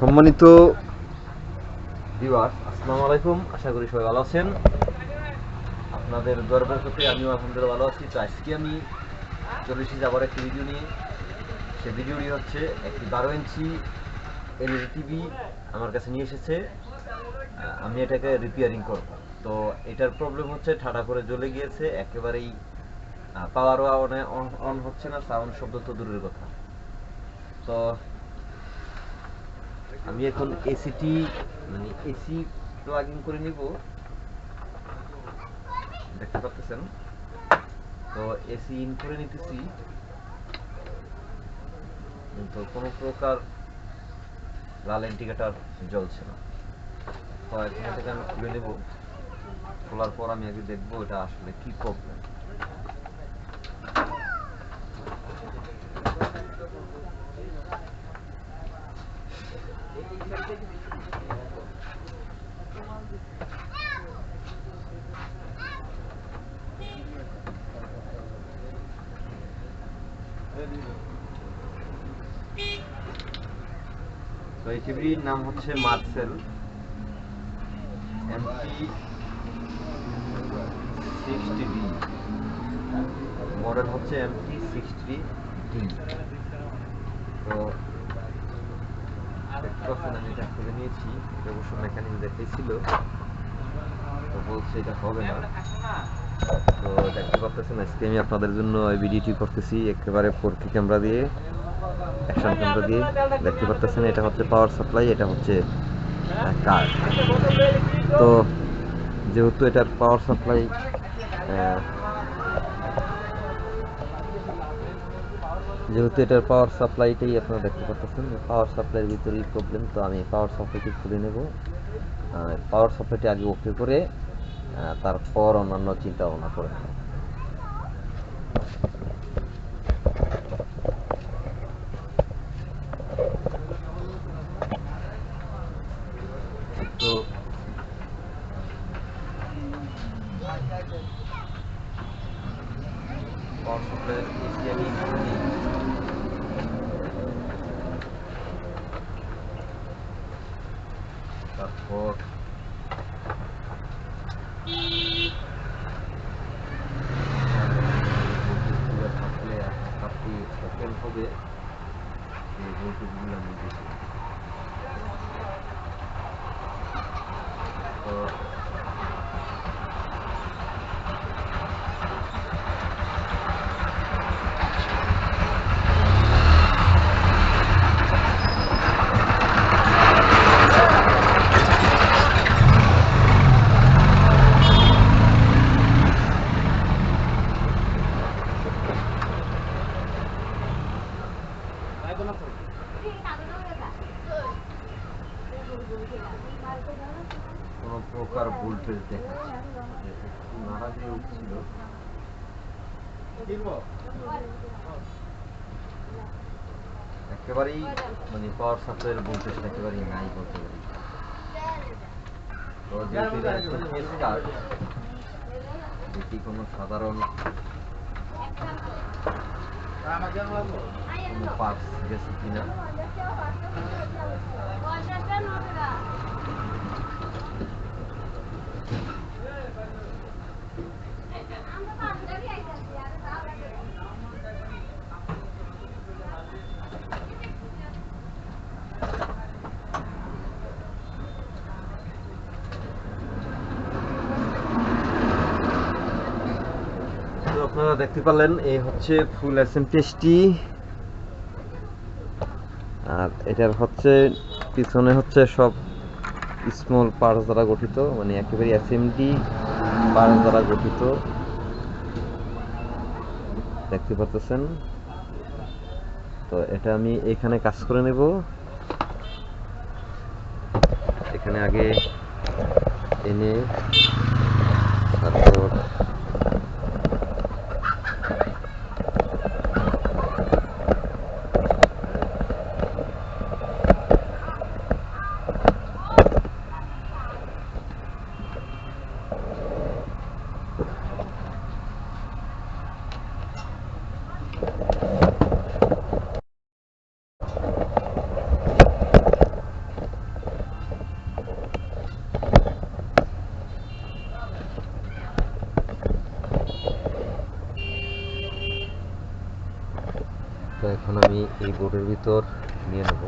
সম্মানিত ভিউয়ার্স, আসসালামু আলাইকুম। আশা করি সবাই ভালো আছেন। আপনাদের গর্বের প্রতি আমিও আলহামদুলিল্লাহ ভালো আছি। তো আজকে আমি চলে এসেছি আবার একটি ভিডিও নিয়ে। সে ভিডিওটি হচ্ছে একটি বারো ইঞ্চি এলইডি টিভি আমার কাছে নিয়ে এসেছে। আমি এটাকে রিপেয়ারিং করব। তো এটার প্রবলেম হচ্ছে, ঠাডা করে জ্বলে গিয়েছে। একেবারেই পাওয়ারও অন হচ্ছে না সাউন্ড শব্দ তো দূরের কথা। তো আমি এখন এসিটি মানে এসি প্লাগিং করে নিব। দেখতে পাচ্ছেন? তো এসি ইন করে নিতেছি। কিন্তু কোনো প্রকার লাল ইন্ডিকেটার জ্বলছে না। তো এখান থেকে আমি খুলে নেব। খোলার পর আমি আগে দেখব এটা আসলে কি প্রবলেম তো এই টিভির নাম হচ্ছে Marcel. MP sixty D model হচ্ছে এমপি সিক্সটি ডি তো পাচ্ছেন, আমি এটা খুলে নিয়েছি। এটা অবশ্য মেকানিক দেখাইছিল তো বলছে এটা হবে না। তো দেখতে পাচ্ছেন, আজকে আমি আপনাদের জন্য এই ভিডিওটি করতেছি একেবারে ফোর ক্যামেরা দিয়ে। অ্যাকশন ক্যামেরা দিয়ে দেখতে পারতেছেন, এটা হচ্ছে পাওয়ার সাপ্লাই এটা হচ্ছে কার্ড তো যেহেতু এটার পাওয়ার সাপ্লাই যেহেতু এটার পাওয়ার সাপ্লাইটাই আপনারা দেখতে পাচ্ছেন পাওয়ার সাপ্লাইয়ের ভিতরেই প্রবলেম তো আমি পাওয়ার সাপ্লাইটি খুলে নেব। পাওয়ার সাপ্লাইটি আগে ওকে করে তারপর অন্যান্য চিন্তা ভাবনা করে で、えー、5分ぐらいです。কোনো প্রকার ভোল্টেজ দেখাচ্ছে নাড়া দিয়ে উঠছিল একেবারেই মানে পাওয়ার সাপ্লাইয়ের ভোল্টেজটা একেবারেই নাই বলতে পারি তো যেহেতু এটা একটা কেস কার্ড কোনো সাধারণ কোনো পার্টস গেছে কিনা আপনারা দেখতে পারলেন এই হচ্ছে ফুল আর এটার হচ্ছে, পিছনে হচ্ছে সব স্মল পার্টস দ্বারা গঠিত মানে একেবারে এসএমডি পার্টস দ্বারা গঠিত। দেখতে পাচ্ছেন? তো এটা আমি এখানে কাজ করে নেব। এখানে আগে এনে ভিতর নিয়ে নেব।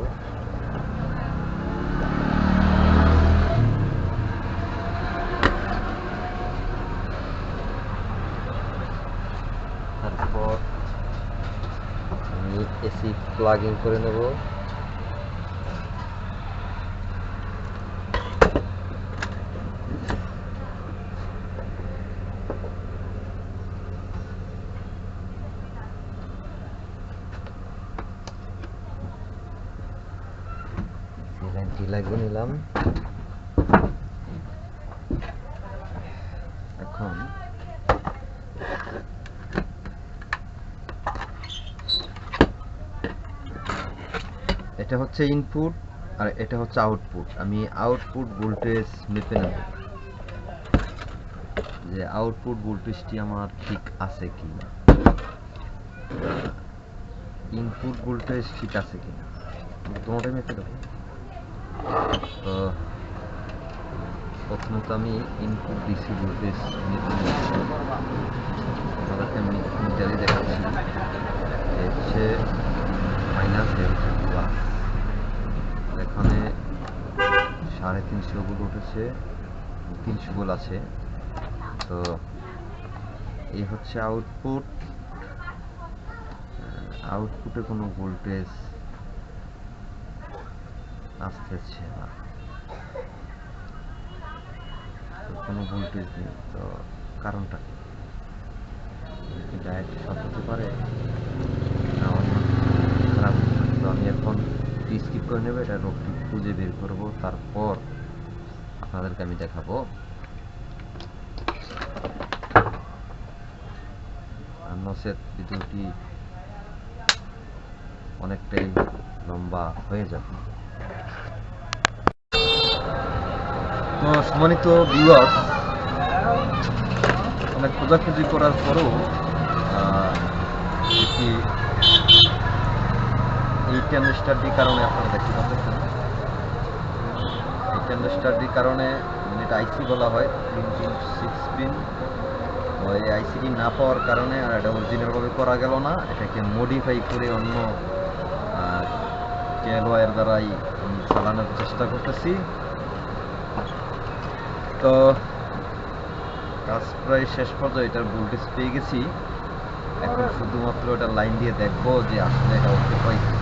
তারপর এসি প্লাগ ইন করে নেব এই লাইনটি লাগিয়ে নিলাম এখন এটা হচ্ছে ইনপুট আর এটা হচ্ছে আউটপুট আমি আউটপুট ভোল্টেজ মেপে নেব। যে আউটপুট ভোল্টেজটি আমার ঠিক আছে কি না ইনপুট ভোল্টেজ ঠিক আছে কি না তোমাটাই মেপে দেবো। তো প্রথমত আমি ইনপুট ডিসি ভোল্টেজ মেপে নিচ্ছি আমি মিটারে দেখাচ্ছি। হচ্ছে মাইনাস এ হচ্ছে প্লাস এখানে সাড়ে তিনশো গুলো উঠেছে, তিনশো গোল আছে। তো এই হচ্ছে আউটপুট আউটপুটে কোনো ভোল্টেজ আসতেছে না। কোনো ভোল্টেজ নেই, তো কারণটা কি? ডায়েট শর্ট হতে পারে। খারাপ? তো আমি এখন স্কিপ করে নেব, এটা রোগটি খুঁজে বের করব। তারপর আপনাদেরকে আমি দেখাবো। ভিডিওটি অনেকটাই লম্বা হয়ে যাবে। সম্মানিত ভিউয়ার্স অনেক খোঁজাখুঁজি করার পরেও এই ট্যান্ডেস্টারটির কারণে আপনারা দেখতে পাচ্ছেন। এই ট্যান্ডেস্টারটির কারণে এটা আইসি বলা হয় তিন তিন সিক্স পিন এই আইসিটি না পাওয়ার কারণে আর এটা অরিজিনালভাবে করা গেল না। এটাকে মডিফাই করে অন্য কেএলওয়ার দ্বারাই চালানোর চেষ্টা করতেছি। তো কাজ প্রায় শেষ পর্যন্ত এটার ভোল্টেজ পেয়ে গেছি। এখন শুধুমাত্র এটা লাইন দিয়ে দেখব যে আসলে এটা ওকে পাইছে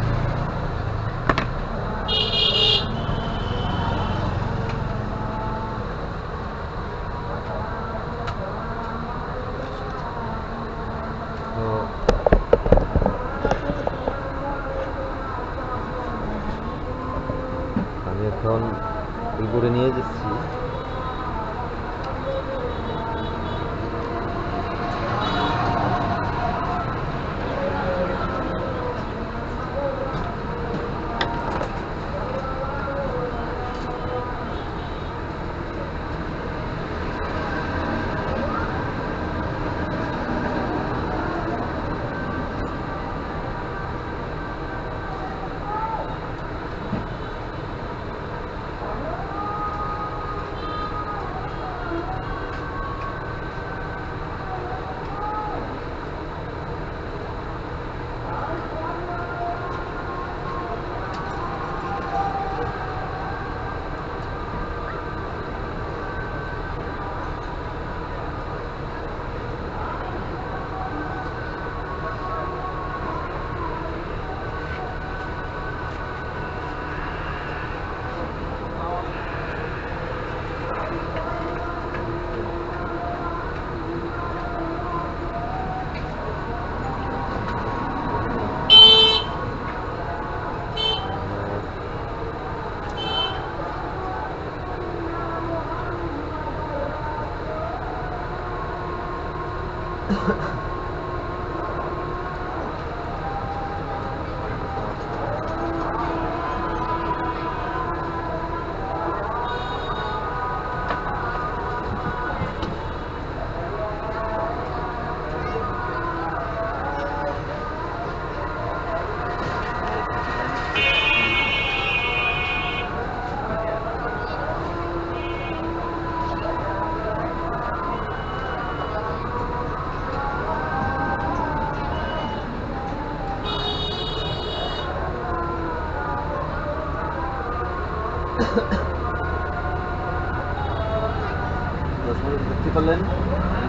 দেখতে পারলেন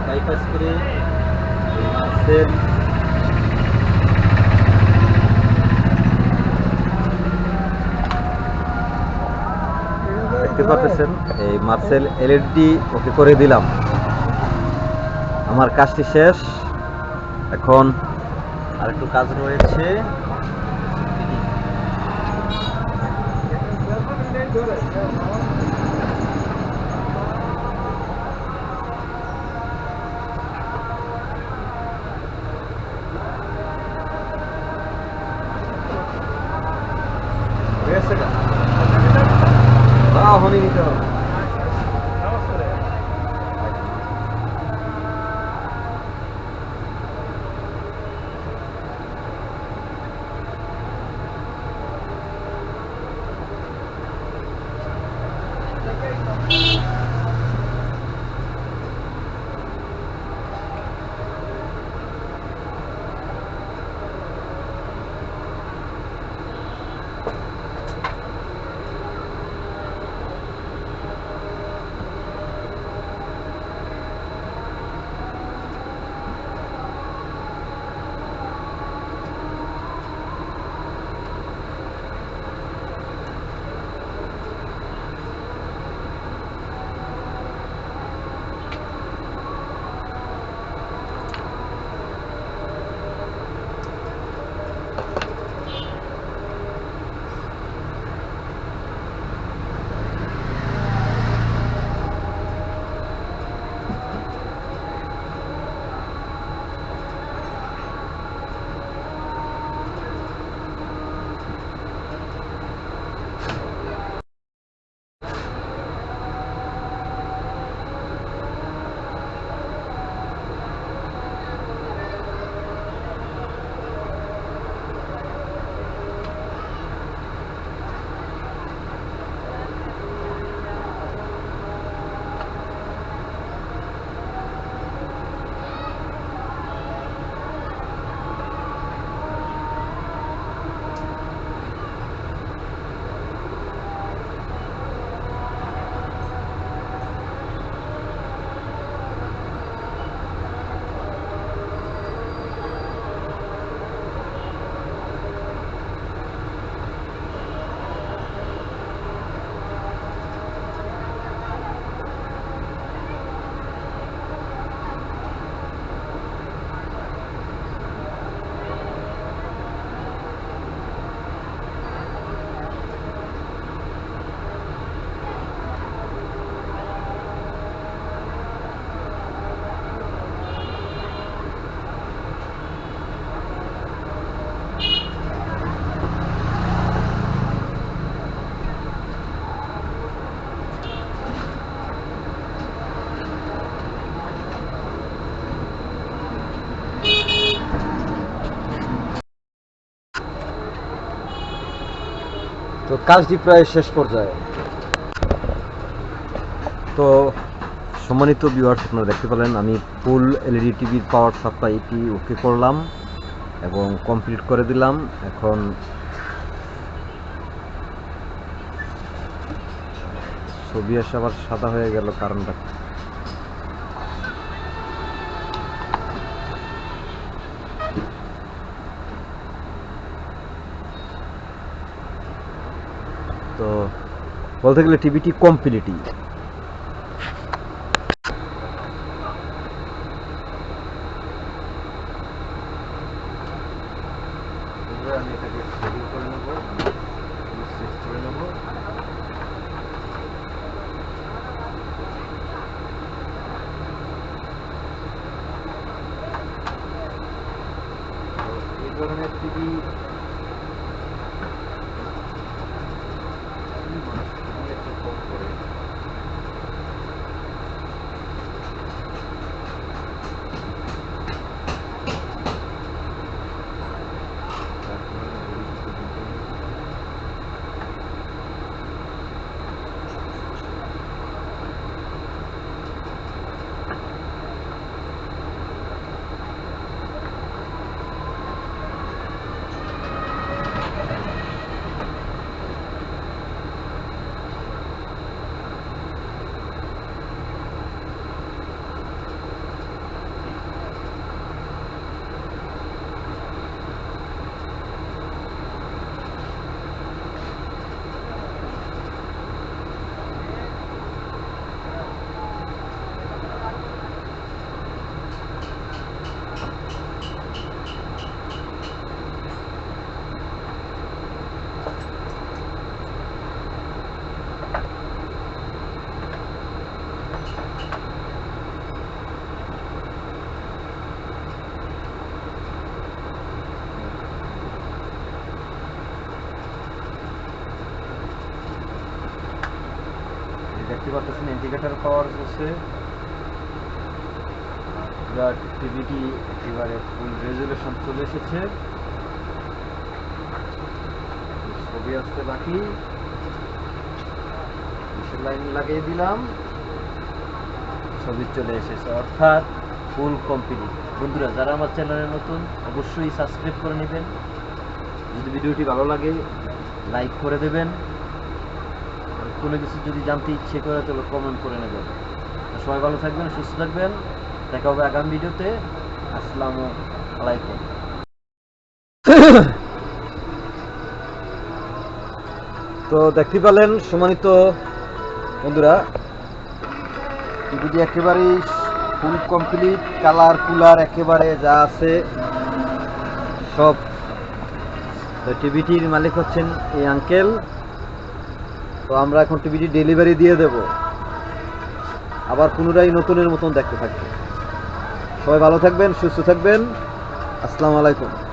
বাইপাস করে মাছের দেখতে পাচ্ছেন এই মার্সেল এলইডি ওকে করে দিলাম। আমার কাজটি শেষ। এখন আর একটু কাজ রয়েছে। হয়ে কাজটি প্রায় শেষ পর্যায়ে। তো, সম্মানিত ভিউয়ার্স আপনারা দেখতে পেলেন, আমি ফুল এলইডি টিভির পাওয়ার সাপ্লাইটি ওকে করলাম এবং কমপ্লিট করে দিলাম। এখন ছবি আসে আবার সাদা হয়ে গেল কারণটা কি? তো বলতে গেলে টিভিটি কমপ্লিটই আমি এটাকে সেটিং করে নেব সুইচ করে নেব তো এই ধরনের টিভি মানুষ খুবই একটা কম করে দেখতে পাচ্ছেন পাওয়ার হচ্ছে টিভিটি একেবারে ফুল রেজুলেশন চলে এসেছে। ছবি আসতে বাকি। লাইন লাগিয়ে দিলাম। ছবি চলে এসেছে, অর্থাৎ ফুল কমপ্লিট বন্ধুরা, যারা আমার চ্যানেলে নতুন, অবশ্যই সাবস্ক্রাইব করে নেবেন। যদি ভিডিওটি ভালো লাগে লাইক করে দেবেন। কোনো কিছু যদি জানতে ইচ্ছে করে, তাহলে কমেন্ট করে নেবেন। সবাই ভালো থাকবেন, সুস্থ থাকবেন। দেখা হবে আগামী ভিডিওতে। আসসালামু আলাইকুম। তো দেখতে পেলেন সম্মানিত বন্ধুরা টিভিটি একেবারেই ফুল কমপ্লিট কালার কুলার একেবারে যা আছে, সব। টিভিটির মালিক হচ্ছেন এই আঙ্কেল তো আমরা এখন টিভিটি ডেলিভারি দিয়ে দেব। আবার পুনরায় নতুনের মতন দেখতে থাকবে। সবাই ভালো থাকবেন, সুস্থ থাকবেন। আসসালামু আলাইকুম।